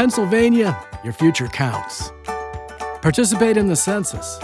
Pennsylvania, your future counts. Participate in the census